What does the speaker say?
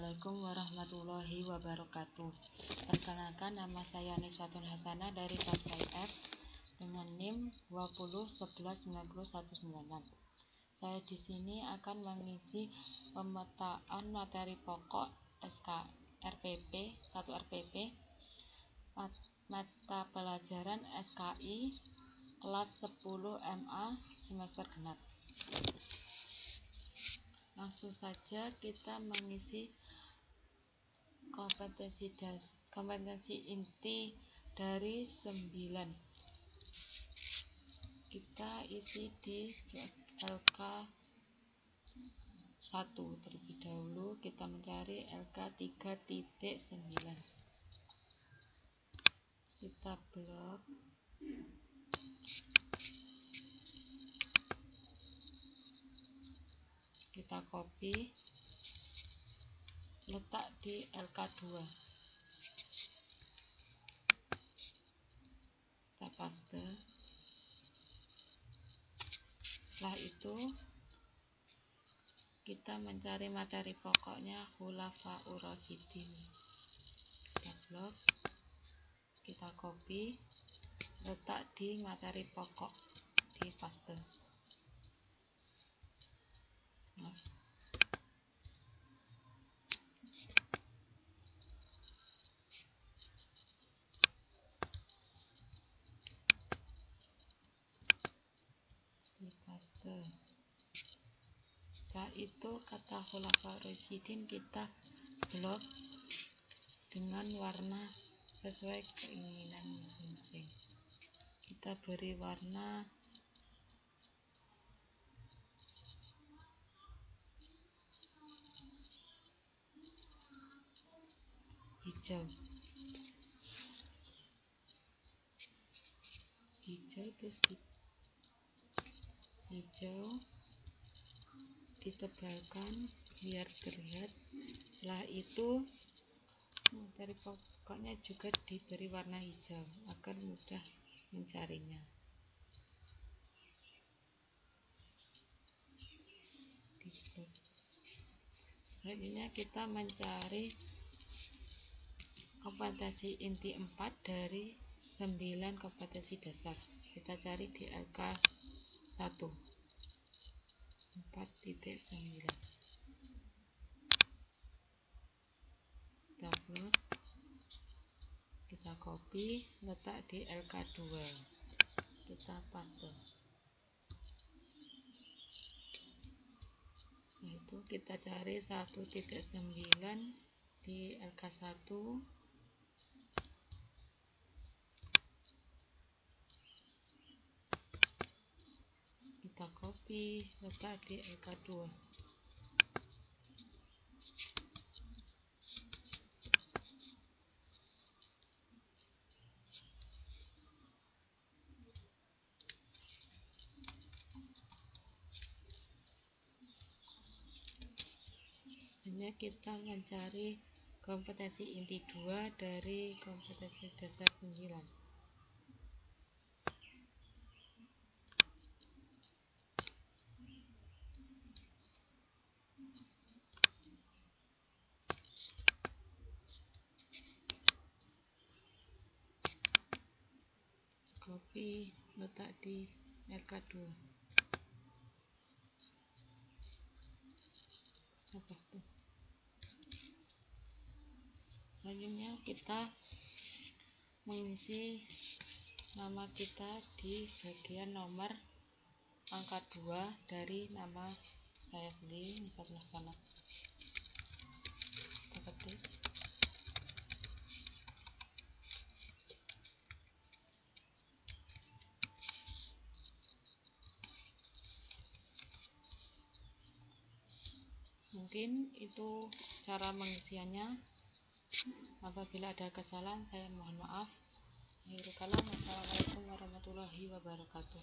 Assalamualaikum warahmatullahi wabarakatuh. Perkenalkan nama saya Niswatun Hasanah dari kelas F dengan NIM 2011919. Saya di sini akan mengisi pemetaan materi pokok SK RPP 1 RPP mata pelajaran SKI kelas 10 MA semester genap. Langsung saja kita mengisi kompetensi das, kompetensi inti dari 9. Kita isi di LK 1 terlebih dahulu. Kita mencari LK 3.9 kita blok. Kita copy letak di LK2 kita paste setelah itu kita mencari materi pokoknya hulafa urosidin kita blok kita copy letak di materi pokok di paste paste setelah itu kata khulafa kita blok dengan warna sesuai keinginan masing-masing. Kita beri warna hijau. Hijau terus hijau ditebalkan biar terlihat. Setelah itu dari pokoknya juga diberi warna hijau agar mudah mencarinya. Selanjutnya kita mencari kompetensi inti 4 dari 9 kompetensi dasar. Kita cari di LK 1 4.9 kita blok kita copy letak di LK2 kita paste. Itu kita cari 1.9 di LK1 kita copy letak di LK2 hanya kita mencari kompetensi inti 2 dari kompetensi dasar 9 copy letak di LK2 selanjutnya kita mengisi nama kita di bagian nomor angka 2 dari nama saya sendiri Nipat Laksana kita ketik mungkin itu cara mengisiannya. Apabila ada kesalahan saya mohon maaf. Assalamualaikum warahmatullahi wabarakatuh